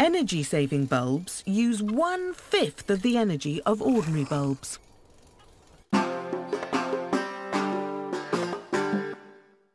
Energy-saving bulbs use one-fifth of the energy of ordinary bulbs.